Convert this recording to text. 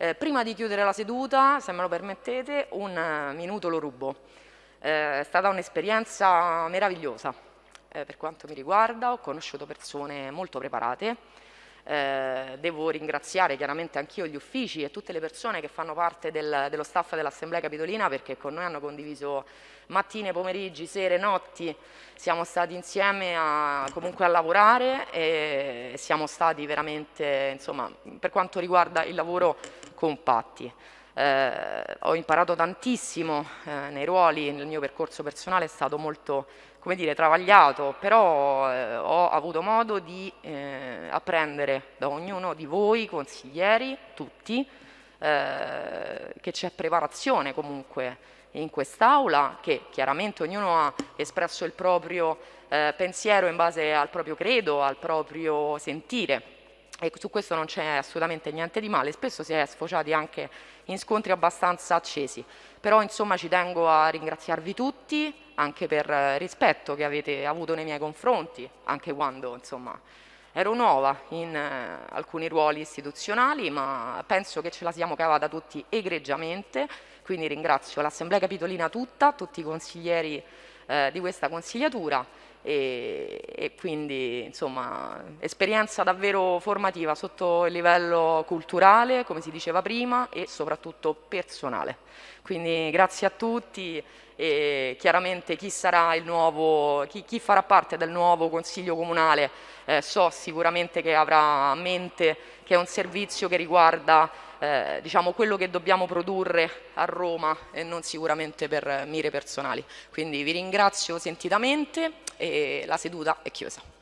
Eh, prima di chiudere la seduta, se me lo permettete, un uh, minuto lo rubo. Eh, è stata un'esperienza meravigliosa eh, per quanto mi riguarda, ho conosciuto persone molto preparate, eh, devo ringraziare chiaramente anch'io gli uffici e tutte le persone che fanno parte del, dello staff dell'Assemblea Capitolina perché con noi hanno condiviso mattine, pomeriggi, sere, notti, siamo stati insieme a, comunque a lavorare e siamo stati veramente, insomma, per quanto riguarda il lavoro, compatti. Eh, ho imparato tantissimo eh, nei ruoli, nel mio percorso personale è stato molto come dire, travagliato, però eh, ho avuto modo di eh, apprendere da ognuno di voi, consiglieri, tutti, eh, che c'è preparazione comunque in quest'Aula, che chiaramente ognuno ha espresso il proprio eh, pensiero in base al proprio credo, al proprio sentire e su questo non c'è assolutamente niente di male, spesso si è sfociati anche in scontri abbastanza accesi, però insomma ci tengo a ringraziarvi tutti anche per rispetto che avete avuto nei miei confronti, anche quando insomma ero nuova in eh, alcuni ruoli istituzionali, ma penso che ce la siamo cavata tutti egregiamente, quindi ringrazio l'Assemblea Capitolina tutta, tutti i consiglieri eh, di questa consigliatura e, e, quindi insomma esperienza davvero formativa sotto il livello culturale, come si diceva prima, e soprattutto personale. Quindi grazie a tutti e chiaramente chi sarà il nuovo, chi, chi farà parte del nuovo Consiglio Comunale eh, so sicuramente che avrà a mente che è un servizio che riguarda eh, diciamo, quello che dobbiamo produrre a Roma e non sicuramente per mire personali. Quindi vi ringrazio sentitamente la seduta è chiusa.